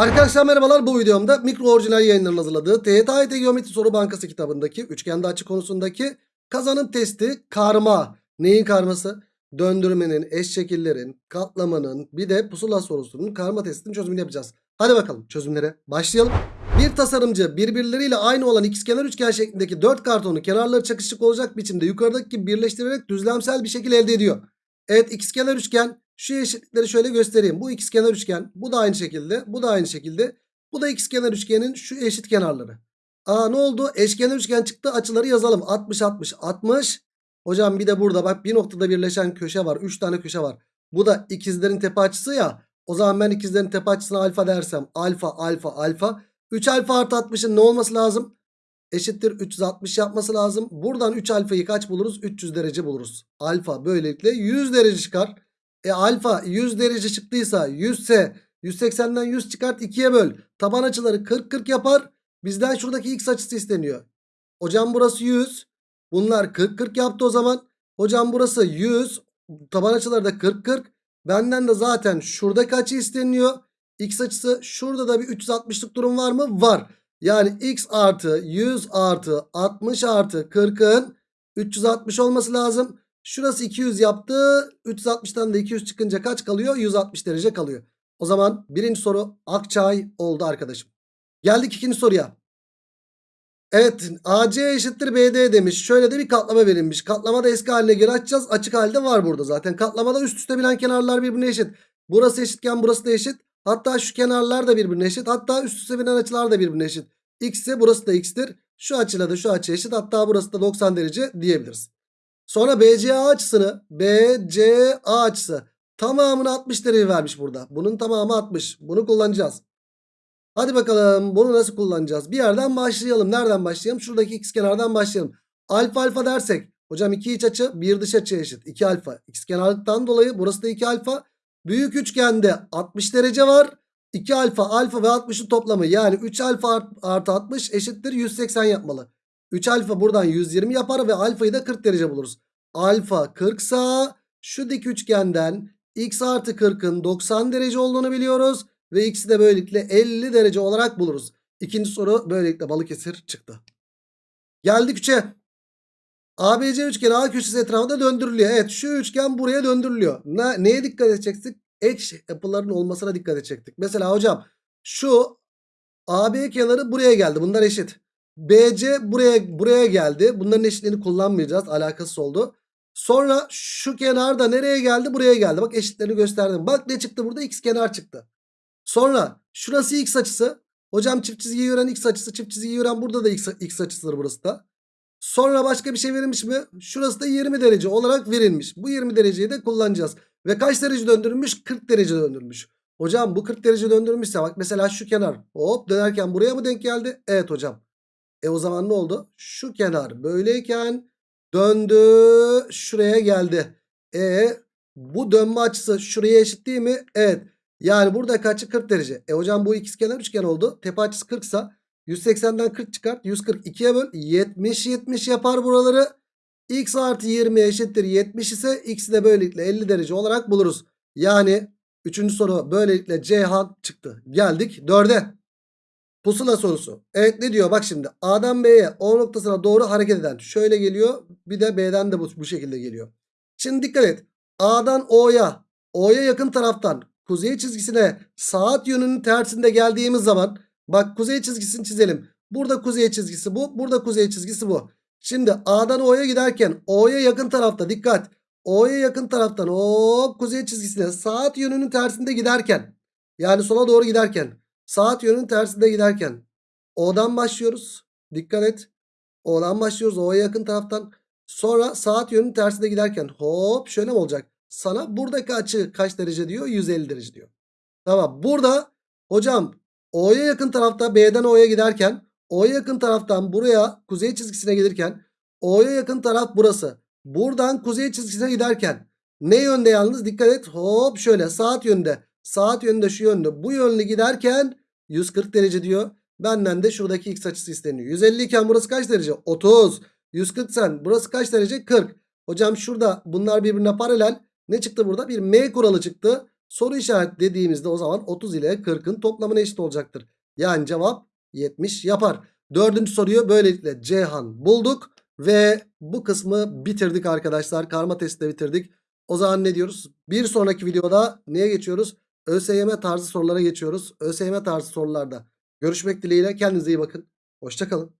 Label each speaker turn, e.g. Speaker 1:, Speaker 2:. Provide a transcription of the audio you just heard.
Speaker 1: Arkadaşlar merhabalar bu videomda mikro orijinal yayınların hazırladığı TYT Geometri Soru Bankası kitabındaki üçgende açı konusundaki kazanım testi karma. Neyin karması? Döndürmenin, eş şekillerin, katlamanın bir de pusula sorusunun karma testinin çözümünü yapacağız. Hadi bakalım çözümlere başlayalım. Bir tasarımcı birbirleriyle aynı olan ikizkenar üçgen şeklindeki dört kartonu kenarları çakışık olacak biçimde yukarıdaki gibi birleştirerek düzlemsel bir şekil elde ediyor. Evet ikizkenar üçgen şu eşitlikleri şöyle göstereyim. Bu ikizkenar üçgen bu da aynı şekilde bu da aynı şekilde bu da ikizkenar üçgenin şu eşit kenarları. Aa ne oldu? Eşkenar üçgen çıktı açıları yazalım. 60 60 60. Hocam bir de burada bak bir noktada birleşen köşe var. 3 tane köşe var. Bu da ikizlerin tepe açısı ya. O zaman ben ikizlerin tepe açısına alfa dersem alfa alfa alfa. 3 alfa artı 60'ın ne olması lazım? Eşittir 360 yapması lazım. Buradan 3 alfayı kaç buluruz? 300 derece buluruz. Alfa böylelikle 100 derece çıkar. E alfa 100 derece çıktıysa 100 ise 180'den 100 çıkart 2'ye böl. Taban açıları 40 40 yapar. Bizden şuradaki x açısı isteniyor. Hocam burası 100. Bunlar 40 40 yaptı o zaman. Hocam burası 100. Taban açıları da 40 40. Benden de zaten şuradaki açı isteniyor. X açısı şurada da bir 360'lık durum var mı? Var. Yani x artı 100 artı 60 artı 40'ın 360 olması lazım. Şurası 200 yaptı. 360'tan da 200 çıkınca kaç kalıyor? 160 derece kalıyor. O zaman birinci soru Akçay oldu arkadaşım. Geldik ikinci soruya. Evet AC eşittir BD demiş. Şöyle de bir katlama verilmiş. Katlamada eski haline geri açacağız. Açık halde var burada zaten. Katlamada üst üste bilen kenarlar birbirine eşit. Burası eşitken burası da eşit. Hatta şu kenarlar da birbirine eşit. Hatta üst üste binen açılar da birbirine eşit. X ise burası da x'tir. Şu açıyla da şu açı eşit. Hatta burası da 90 derece diyebiliriz. Sonra BCA açısını BCA açısı tamamını 60 derece vermiş burada. Bunun tamamı 60. Bunu kullanacağız. Hadi bakalım bunu nasıl kullanacağız? Bir yerden başlayalım. Nereden başlayalım? Şuradaki x kenardan başlayalım. Alfa alfa dersek hocam iki iç açı bir dış açı eşit. 2 alfa. X kenarlıktan dolayı burası da 2 alfa. Büyük üçgende 60 derece var. 2 alfa alfa ve 60'ın toplamı yani 3 alfa artı 60 eşittir 180 yapmalı. 3 alfa buradan 120 yapar ve alfayı da 40 derece buluruz. Alfa 40 sa şu dik üçgenden x artı 40'ın 90 derece olduğunu biliyoruz. Ve x'i de böylelikle 50 derece olarak buluruz. İkinci soru böylelikle Balıkesir çıktı. Geldik 3'e. ABC üçgeni A köşesi etrafında döndürülüyor. Evet şu üçgen buraya döndürülüyor. Ne, neye dikkat edecektik? Eş yapıların olmasına dikkat edecektik. Mesela hocam şu AB kenarı buraya geldi. Bunlar eşit. BC buraya buraya geldi. Bunların eşitliğini kullanmayacağız. Alakasız oldu. Sonra şu kenar da nereye geldi? Buraya geldi. Bak eşitlerini gösterdim. Bak ne çıktı burada? X kenar çıktı. Sonra şurası x açısı. Hocam çift çizgiyi gören x açısı. Çift çizgiyi gören burada da x, x açısıdır burası da. Sonra başka bir şey verilmiş mi? Şurası da 20 derece olarak verilmiş. Bu 20 dereceyi de kullanacağız. Ve kaç derece döndürülmüş? 40 derece döndürülmüş. Hocam bu 40 derece döndürülmüşse bak mesela şu kenar hop dönerken buraya mı denk geldi? Evet hocam. E o zaman ne oldu? Şu kenar böyleyken döndü şuraya geldi. E bu dönme açısı şuraya eşit değil mi? Evet. Yani burada kaçı 40 derece. E hocam bu ikizkenar üçgen oldu. Tepe açısı 40 ise 180'den 40 çıkart. 142'ye böl. 70 70 yapar buraları. X artı 20 eşittir 70 ise x'i de böylelikle 50 derece olarak buluruz. Yani 3. soru böylelikle Ceyhan çıktı. Geldik 4'e. Pusula sorusu. Evet ne diyor bak şimdi. A'dan B'ye O noktasına doğru hareket eden. Şöyle geliyor. Bir de B'den de bu, bu şekilde geliyor. Şimdi dikkat et. A'dan O'ya. O'ya yakın taraftan kuzey çizgisine saat yönünün tersinde geldiğimiz zaman bak kuzey çizgisini çizelim. Burada kuzey çizgisi bu. Burada kuzey çizgisi bu. Şimdi A'dan O'ya giderken O'ya yakın tarafta dikkat. O'ya yakın taraftan hop kuzey çizgisine saat yönünün tersinde giderken yani sola doğru giderken saat yönünün tersinde giderken O'dan başlıyoruz. Dikkat et. O'dan başlıyoruz. O'ya yakın taraftan. Sonra saat yönünün tersinde giderken hop şöyle mi olacak? Sana buradaki açı kaç derece diyor? 150 derece diyor. Tamam. Burada hocam O'ya yakın tarafta B'den O'ya giderken O'ya yakın taraftan buraya kuzey çizgisine gelirken O'ya yakın taraf burası. Buradan kuzey çizgisine giderken ne yönde yalnız dikkat et. Hop şöyle saat yönünde. Saat yönünde şu yönde. Bu yönlü giderken 140 derece diyor. Benden de şuradaki x açısı isteniyor. 150 iken burası kaç derece? 30. 140 sen burası kaç derece? 40. Hocam şurada bunlar birbirine paralel. Ne çıktı burada? Bir M kuralı çıktı. Soru işareti dediğimizde o zaman 30 ile 40'ın toplamına eşit olacaktır. Yani cevap 70 yapar. Dördüncü soruyu böylelikle Ceyhan bulduk. Ve bu kısmı bitirdik arkadaşlar. Karma testi de bitirdik. O zaman ne diyoruz? Bir sonraki videoda neye geçiyoruz? ÖSYM tarzı sorulara geçiyoruz. ÖSYM tarzı sorularda görüşmek dileğiyle. Kendinize iyi bakın. Hoşçakalın.